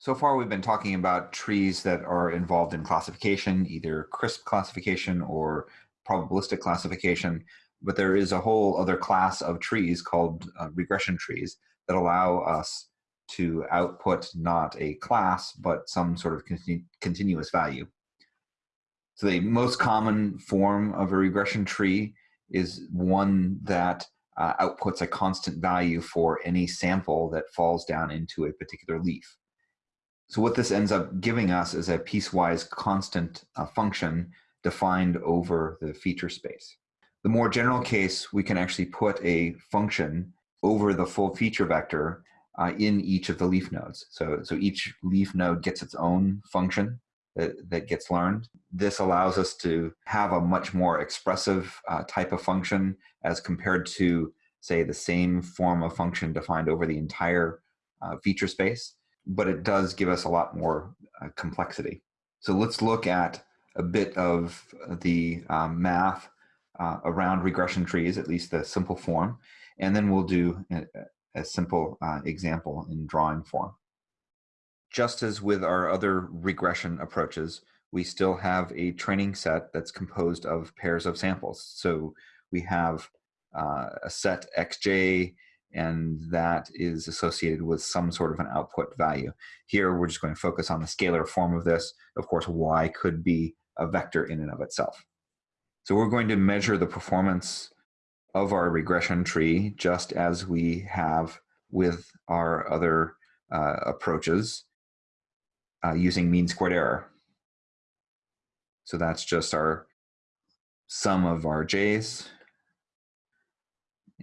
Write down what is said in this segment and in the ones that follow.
So far, we've been talking about trees that are involved in classification, either CRISP classification or probabilistic classification, but there is a whole other class of trees called uh, regression trees that allow us to output not a class, but some sort of continu continuous value. So the most common form of a regression tree is one that uh, outputs a constant value for any sample that falls down into a particular leaf. So what this ends up giving us is a piecewise constant uh, function defined over the feature space. The more general case, we can actually put a function over the full feature vector uh, in each of the leaf nodes. So, so each leaf node gets its own function that, that gets learned. This allows us to have a much more expressive uh, type of function as compared to, say, the same form of function defined over the entire uh, feature space but it does give us a lot more uh, complexity. So let's look at a bit of the um, math uh, around regression trees, at least the simple form, and then we'll do a, a simple uh, example in drawing form. Just as with our other regression approaches, we still have a training set that's composed of pairs of samples. So we have uh, a set xj and that is associated with some sort of an output value. Here, we're just going to focus on the scalar form of this. Of course, y could be a vector in and of itself. So we're going to measure the performance of our regression tree just as we have with our other uh, approaches uh, using mean squared error. So that's just our sum of our j's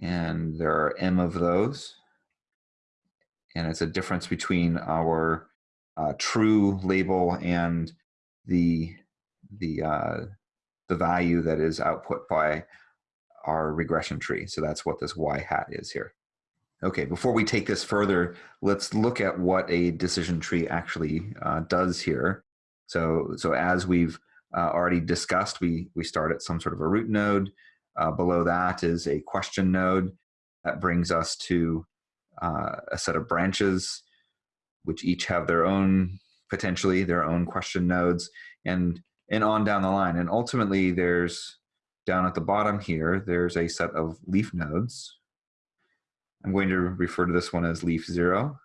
and there are m of those. And it's a difference between our uh, true label and the the uh, the value that is output by our regression tree. So that's what this y hat is here. Okay, before we take this further, let's look at what a decision tree actually uh, does here. So, so as we've uh, already discussed, we, we start at some sort of a root node. Uh, below that is a question node that brings us to uh, a set of branches, which each have their own, potentially their own question nodes, and, and on down the line. And ultimately, there's down at the bottom here, there's a set of leaf nodes. I'm going to refer to this one as leaf zero.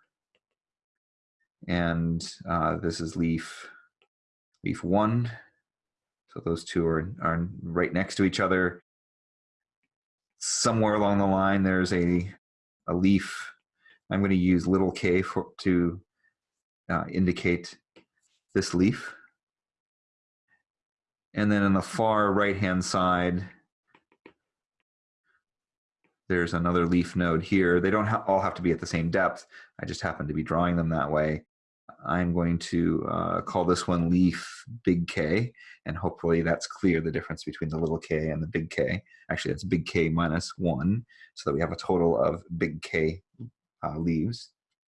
And uh, this is leaf, leaf one. So those two are, are right next to each other somewhere along the line there's a a leaf. I'm going to use little k for, to uh, indicate this leaf. And then on the far right hand side, there's another leaf node here. They don't ha all have to be at the same depth. I just happen to be drawing them that way. I'm going to uh, call this one leaf big K, and hopefully that's clear the difference between the little k and the big K. Actually, that's big K minus one, so that we have a total of big K uh, leaves.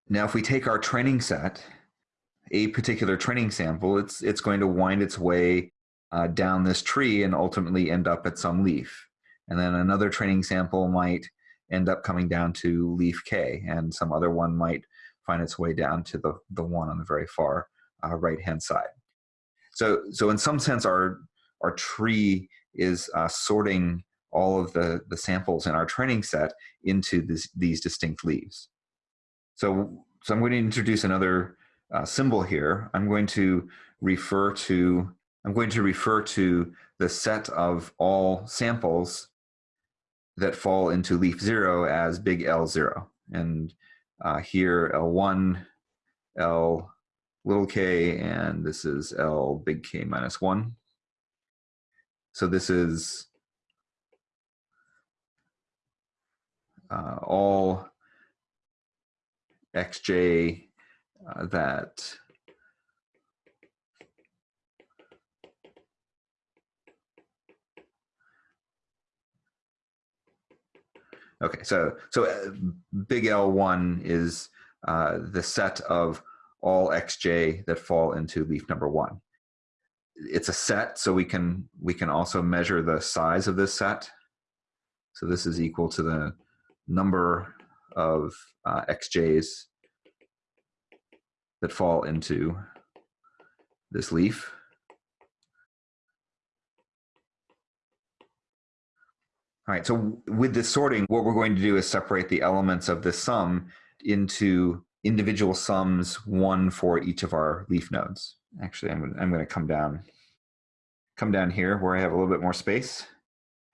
Now, if we take our training set, a particular training sample, it's, it's going to wind its way uh, down this tree and ultimately end up at some leaf. And then another training sample might end up coming down to leaf K, and some other one might find its way down to the, the one on the very far uh, right-hand side. So, so in some sense, our, our tree is uh, sorting all of the, the samples in our training set into this, these distinct leaves. So, so I'm going to introduce another uh, symbol here. I'm going to refer to I'm going to refer to the set of all samples that fall into leaf zero as big L0. And uh, here L1, L little k, and this is L big K minus 1. So this is uh, all xj uh, that Okay, so so uh, big L1 is uh, the set of all xj that fall into leaf number one. It's a set, so we can we can also measure the size of this set. So this is equal to the number of uh, xj's that fall into this leaf. All right, so with this sorting, what we're going to do is separate the elements of this sum into individual sums, one for each of our leaf nodes. Actually, I'm I'm going to come down, come down here where I have a little bit more space.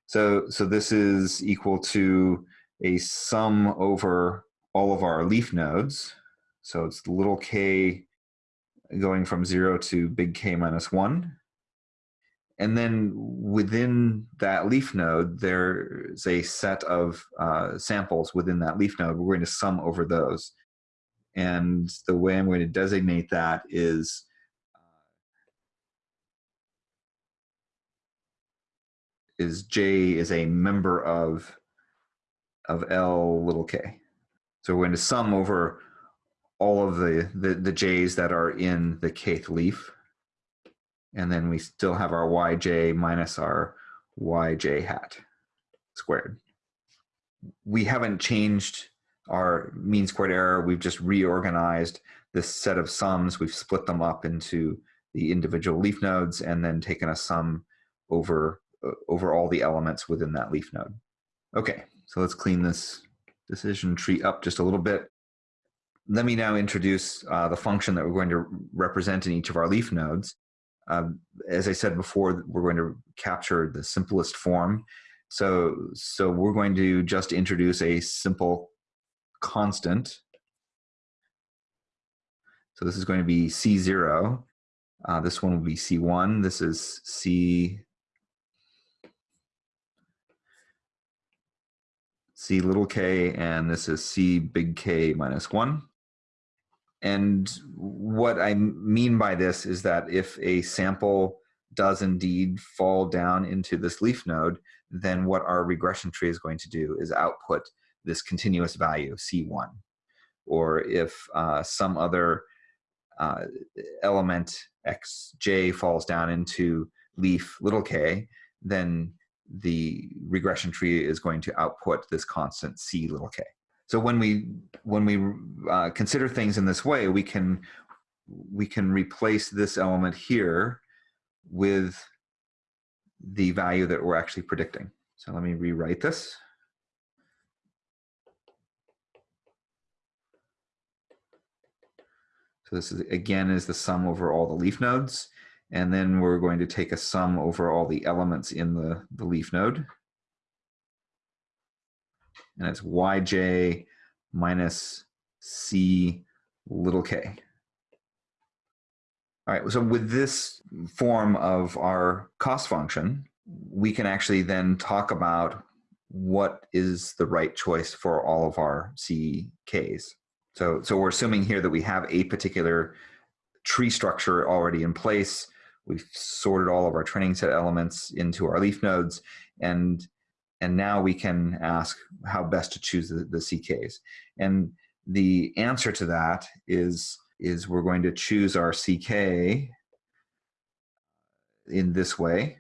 So, so this is equal to a sum over all of our leaf nodes. So it's little k going from zero to big K minus one. And then within that leaf node, there's a set of uh, samples within that leaf node. We're going to sum over those. And the way I'm going to designate that is uh, is J is a member of of L little k. So we're going to sum over all of the, the, the J's that are in the kth leaf. And then we still have our yj minus our yj hat squared. We haven't changed our mean squared error. We've just reorganized this set of sums. We've split them up into the individual leaf nodes and then taken a sum over, uh, over all the elements within that leaf node. Okay, so let's clean this decision tree up just a little bit. Let me now introduce uh, the function that we're going to represent in each of our leaf nodes. Um, as I said before, we're going to capture the simplest form. So, so we're going to just introduce a simple constant. So this is going to be C0. Uh, this one will be C1. This is C C little k, and this is C big K minus 1. And what I mean by this is that if a sample does indeed fall down into this leaf node, then what our regression tree is going to do is output this continuous value, C1. Or if uh, some other uh, element xj falls down into leaf little k, then the regression tree is going to output this constant c little k. So when we when we uh, consider things in this way, we can we can replace this element here with the value that we're actually predicting. So let me rewrite this. So this is again is the sum over all the leaf nodes. And then we're going to take a sum over all the elements in the, the leaf node. And it's yj minus c little k. All right, so with this form of our cost function, we can actually then talk about what is the right choice for all of our CKs. So, so we're assuming here that we have a particular tree structure already in place We've sorted all of our training set elements into our leaf nodes, and and now we can ask how best to choose the, the CKs. And the answer to that is is we're going to choose our CK in this way.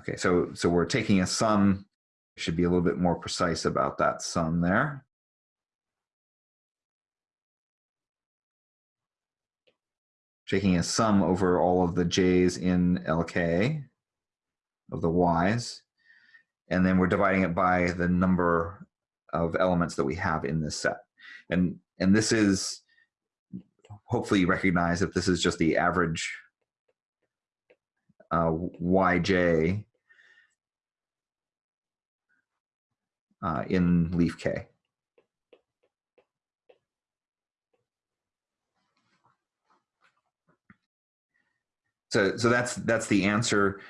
Okay, so so we're taking a sum should be a little bit more precise about that sum there. Taking a sum over all of the j's in LK of the y's, and then we're dividing it by the number of elements that we have in this set. And, and this is, hopefully you recognize that this is just the average uh, yj uh, in leaf K. So, so that's that's the answer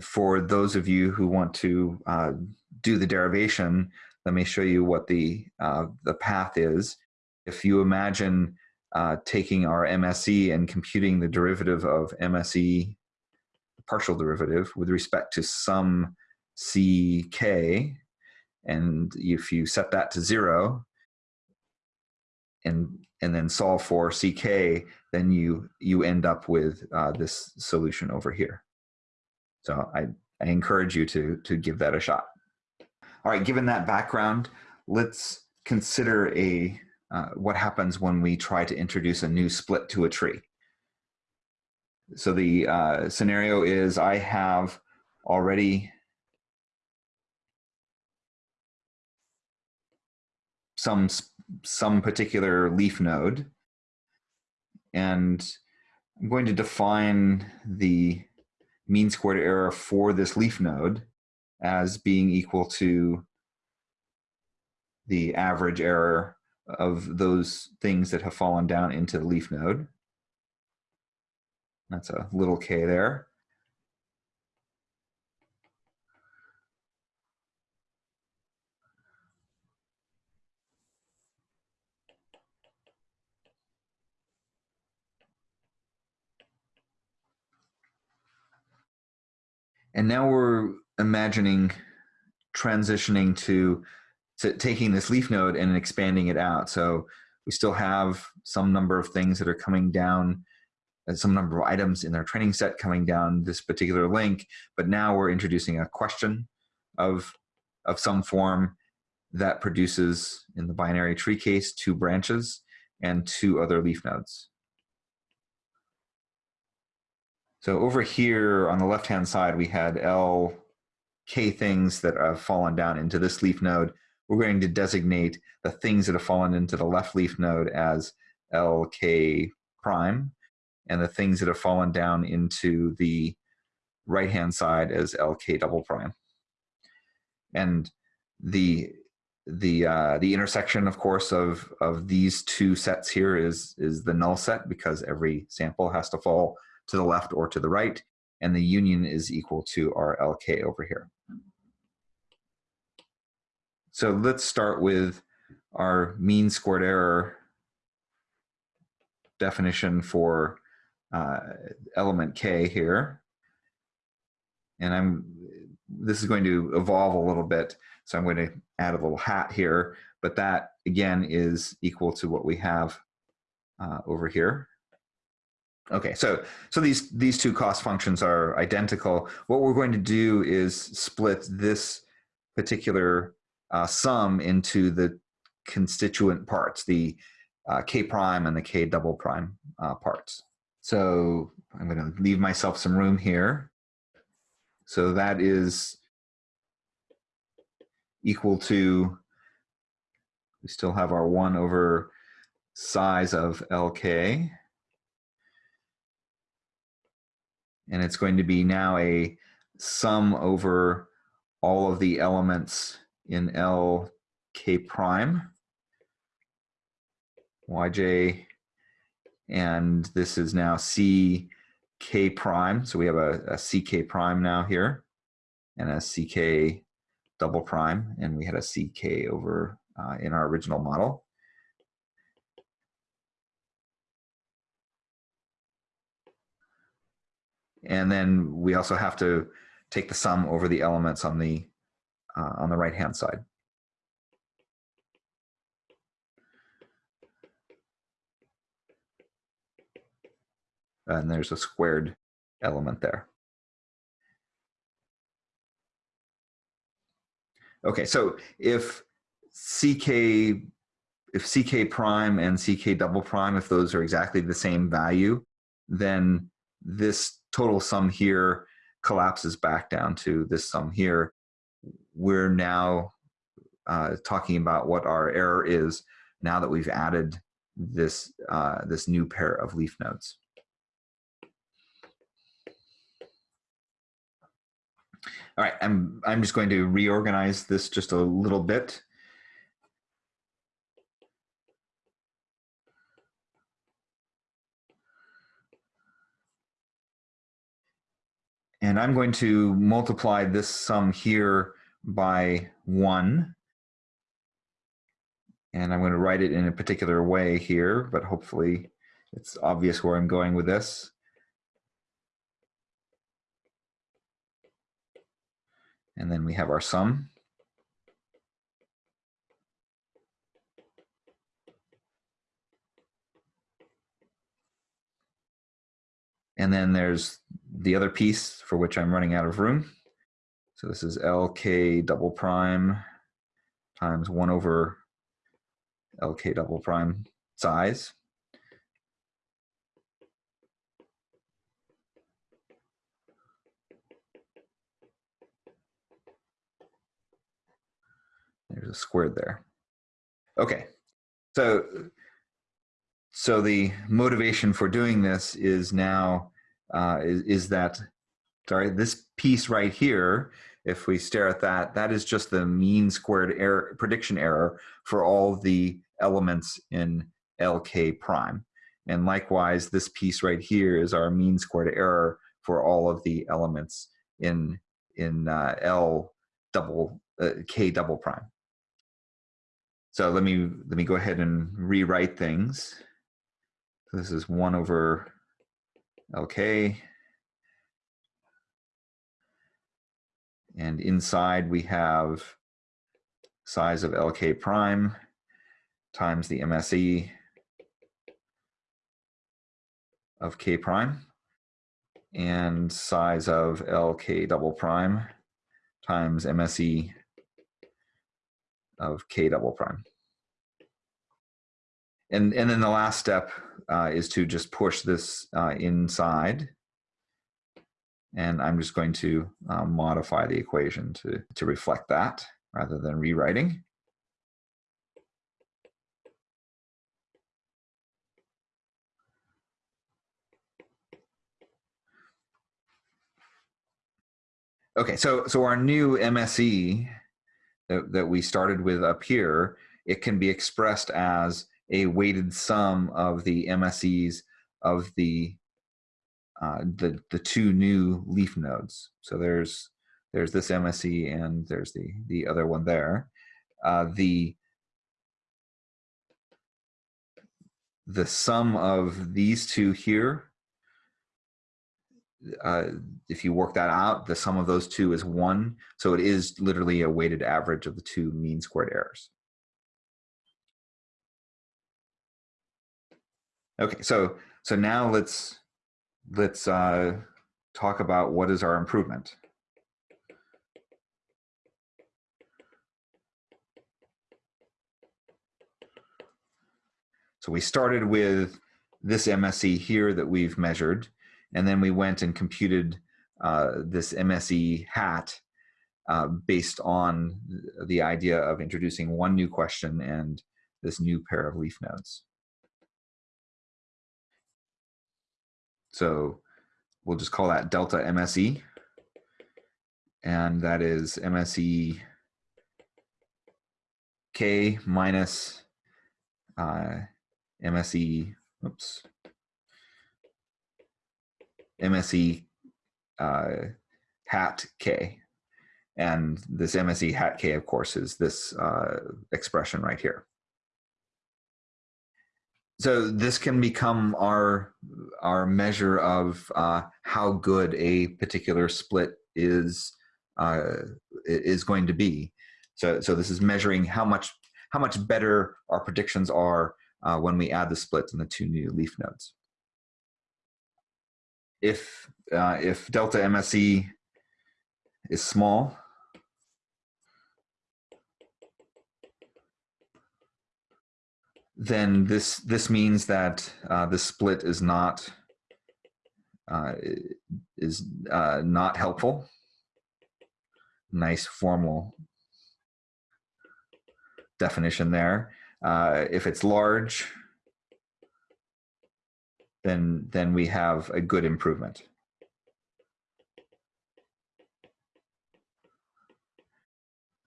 for those of you who want to uh, do the derivation. Let me show you what the uh, the path is. If you imagine uh, taking our MSE and computing the derivative of MSE, partial derivative, with respect to some CK, and if you set that to zero and and then solve for ck, then you you end up with uh, this solution over here. So I I encourage you to, to give that a shot. All right, given that background, let's consider a uh, what happens when we try to introduce a new split to a tree. So the uh, scenario is I have already some some particular leaf node and I'm going to define the mean squared error for this leaf node as being equal to the average error of those things that have fallen down into the leaf node. That's a little k there. And now we're imagining transitioning to, to taking this leaf node and expanding it out. So we still have some number of things that are coming down, uh, some number of items in our training set coming down this particular link, but now we're introducing a question of, of some form that produces, in the binary tree case, two branches and two other leaf nodes. So over here on the left-hand side, we had L K things that have fallen down into this leaf node. We're going to designate the things that have fallen into the left leaf node as LK prime, and the things that have fallen down into the right-hand side as LK double prime. And the the uh, the intersection, of course, of of these two sets here is is the null set because every sample has to fall to the left or to the right, and the union is equal to our LK over here. So let's start with our mean squared error definition for uh, element K here. And I'm, this is going to evolve a little bit. So I'm going to add a little hat here, but that again is equal to what we have uh, over here. Okay, so so these these two cost functions are identical. What we're going to do is split this particular uh, sum into the constituent parts, the uh, k prime and the k double prime uh, parts. So I'm going to leave myself some room here. So that is equal to, we still have our 1 over size of lk. And it's going to be now a sum over all of the elements in L k prime. Yj and this is now c k prime. So we have a, a ck prime now here and a ck double prime and we had a ck over uh, in our original model And then we also have to take the sum over the elements on the, uh, on the right-hand side. And there's a squared element there. Okay, so if CK, if CK prime and CK double prime, if those are exactly the same value, then this total sum here collapses back down to this sum here. We're now uh, talking about what our error is now that we've added this, uh, this new pair of leaf nodes. All right, I'm, I'm just going to reorganize this just a little bit. And I'm going to multiply this sum here by 1. And I'm going to write it in a particular way here, but hopefully it's obvious where I'm going with this. And then we have our sum. And then there's the other piece for which I'm running out of room. So this is LK double prime times 1 over LK double prime size. There's a squared there. Okay, so so the motivation for doing this is now uh, is, is that sorry this piece right here if we stare at that that is just the mean squared error prediction error for all the elements in lk prime and likewise this piece right here is our mean squared error for all of the elements in in uh, l double uh, k double prime so let me let me go ahead and rewrite things. This is 1 over LK. And inside we have size of LK prime times the MSE of K prime and size of LK double prime times MSE of k double prime. And, and then the last step uh, is to just push this uh, inside. And I'm just going to uh, modify the equation to, to reflect that rather than rewriting. Okay, so so our new MSE that, that we started with up here, it can be expressed as a weighted sum of the MSEs of the uh, the the two new leaf nodes. So there's there's this MSE and there's the the other one there. Uh, the the sum of these two here uh, if you work that out, the sum of those two is one. So it is literally a weighted average of the two mean squared errors. Okay, so so now let's let's uh, talk about what is our improvement. So we started with this MSE here that we've measured and then we went and computed uh, this MSE hat uh, based on the idea of introducing one new question and this new pair of leaf nodes. So we'll just call that delta MSE. And that is MSE K minus uh, MSE, oops, MSE uh, hat K. And this MSE hat K, of course, is this uh, expression right here. So this can become our, our measure of uh, how good a particular split is, uh, is going to be. So, so this is measuring how much, how much better our predictions are uh, when we add the splits in the two new leaf nodes if uh, if delta MSE is small, then this this means that uh, the split is not uh, is uh, not helpful. Nice formal definition there. Uh, if it's large, then then we have a good improvement.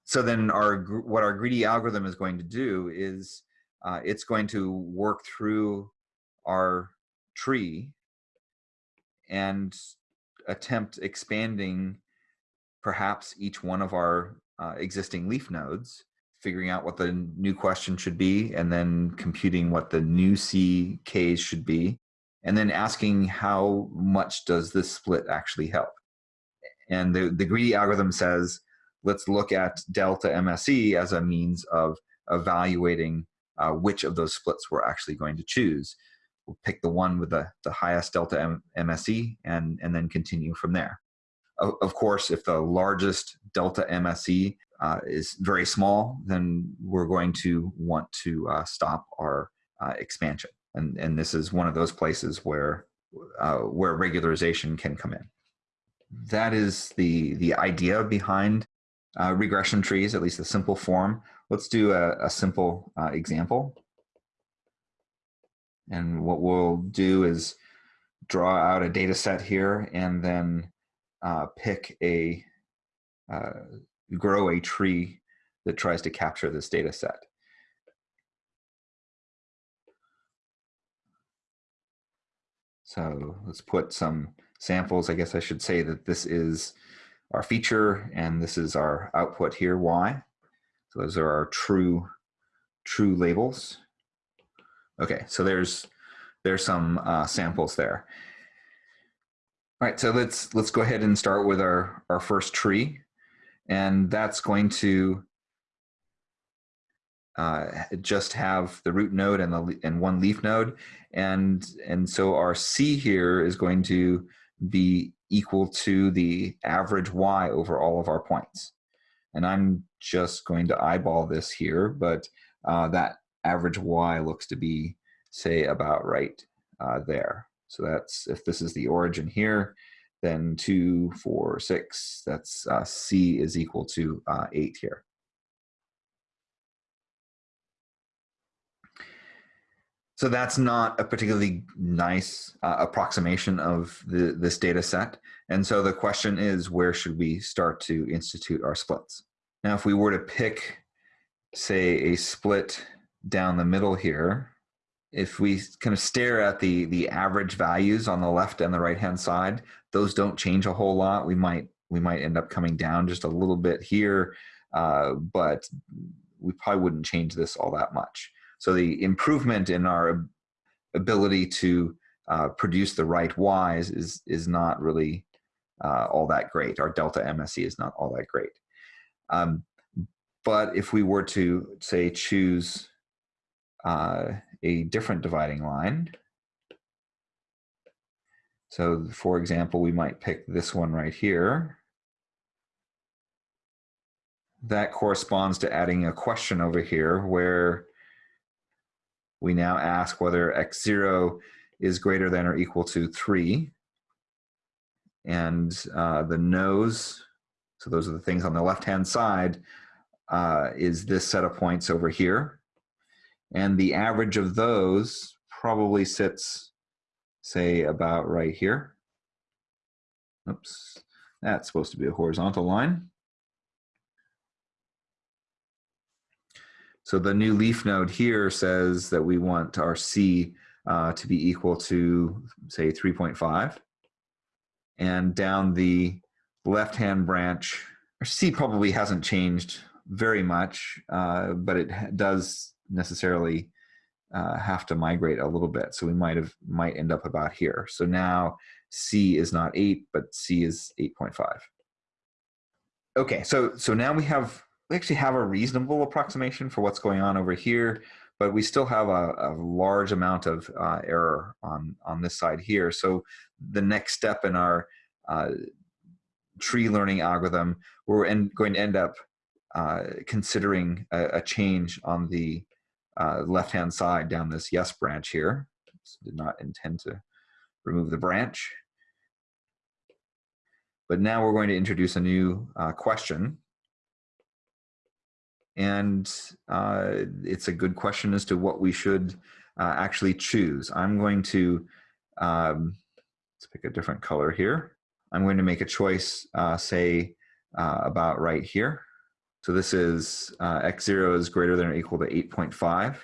So then our what our greedy algorithm is going to do is uh, it's going to work through our tree and attempt expanding perhaps each one of our uh, existing leaf nodes, figuring out what the new question should be, and then computing what the new CKs should be, and then asking how much does this split actually help. And the, the greedy algorithm says, let's look at delta MSE as a means of evaluating uh, which of those splits we're actually going to choose. We'll pick the one with the, the highest delta M MSE and, and then continue from there. of, course, if the largest delta MSE uh, is very small, then we're going to want to uh, stop our uh, expansion. And, and this is one of those places where, uh, where regularization can come in. That is the, the idea behind uh, regression trees, at least the simple form. Let's do a, a simple uh, example. And what we'll do is draw out a data set here and then uh, pick a, uh, grow a tree that tries to capture this data set. So let's put some samples. I guess I should say that this is our feature and this is our output here, y. So those are our true, true labels. Okay, so there's there's some uh, samples there. All right, so let's let's go ahead and start with our our first tree, and that's going to uh, just have the root node and the and one leaf node, and and so our C here is going to be equal to the average y over all of our points. And I'm just going to eyeball this here, but uh, that average y looks to be, say, about right uh, there. So that's, if this is the origin here, then two, four, six, that's uh, c is equal to uh, eight here. So that's not a particularly nice uh, approximation of the, this data set. And so the question is, where should we start to institute our splits? Now, if we were to pick, say, a split down the middle here, if we kind of stare at the, the average values on the left and the right-hand side, those don't change a whole lot. We might, we might end up coming down just a little bit here, uh, but we probably wouldn't change this all that much. So the improvement in our ability to uh, produce the right Ys is, is not really uh, all that great. Our delta MSE is not all that great. Um, but if we were to, say, choose uh, a different dividing line, so for example, we might pick this one right here. That corresponds to adding a question over here where we now ask whether x0 is greater than or equal to 3. And uh, the no's, so those are the things on the left-hand side, uh, is this set of points over here. And the average of those probably sits, say, about right here. Oops, that's supposed to be a horizontal line. So the new leaf node here says that we want our C uh, to be equal to, say, 3.5. And down the left-hand branch, our C probably hasn't changed very much, uh, but it does necessarily uh, have to migrate a little bit. So we might have might end up about here. So now C is not 8, but C is 8.5. Okay, so so now we have we actually have a reasonable approximation for what's going on over here, but we still have a, a large amount of uh, error on, on this side here. So the next step in our uh, tree learning algorithm, we're going to end up uh, considering a, a, change on the uh, left-hand side down this yes branch here. did not intend to remove the branch. But now we're going to introduce a new uh, question and uh, it's a good question as to what we should uh, actually choose. I'm going to, um, let's pick a different color here. I'm going to make a choice, uh, say, uh, about right here. So this is uh, x0 is greater than or equal to 8.5,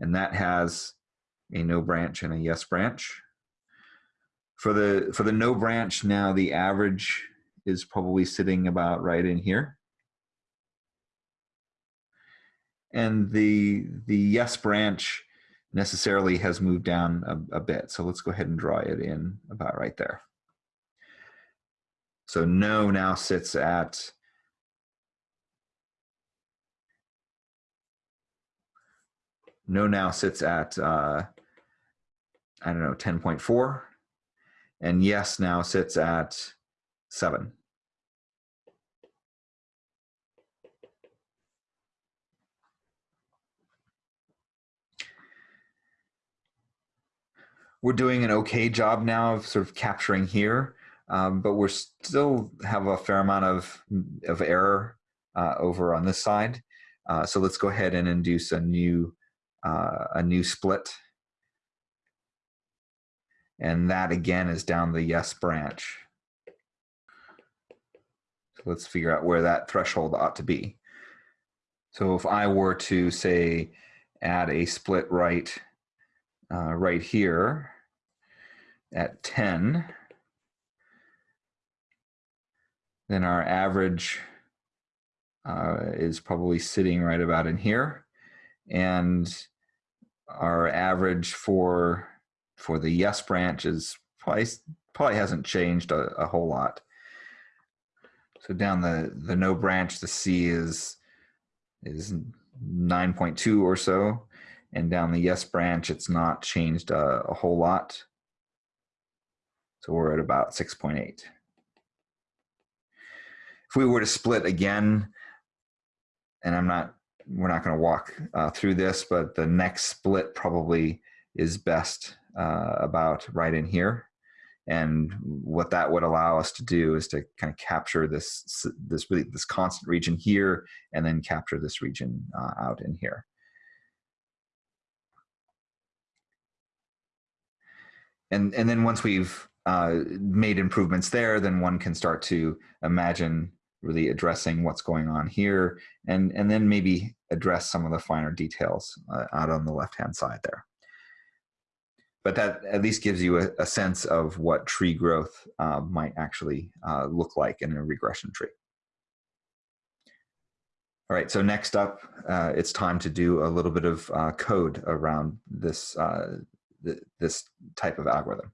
and that has a no branch and a yes branch. For the, for the no branch now, the average is probably sitting about right in here. And the the yes branch necessarily has moved down a, a, bit. So let's go ahead and draw it in about right there. So no now sits at no now sits at uh, I don't know 10.4 and yes now sits at 7. We're doing an okay job now of sort of capturing here, um, but we're still have a fair amount of, of error uh, over on this side. Uh, so let's go ahead and induce a new, uh, a new split. And that again is down the yes branch. So let's figure out where that threshold ought to be. So if I were to say add a split right uh, right here at 10, then our average uh, is probably sitting right about in here. And our average for for the yes branch is probably probably hasn't changed a, a whole lot. So down the the no branch, the C is is 9.2 or so, and down the yes branch, it's not changed a, a whole lot. So we're at about 6.8. If we were to split again, and I'm not, we're not going to walk uh, through this, but the next split probably is best uh, about right in here. And what that would allow us to do is to kind of capture this, this really this constant region here, and then capture this region uh, out in here. And, and then once we've uh, made improvements there, then one can start to imagine really addressing what's going on here, and, and then maybe address some of the finer details uh, out on the left-hand side there. But that at least gives you a, a sense of what tree growth uh, might actually uh, look like in a regression tree. All right, so next up, uh, it's time to do a little bit of uh, code around this, th this type of algorithm.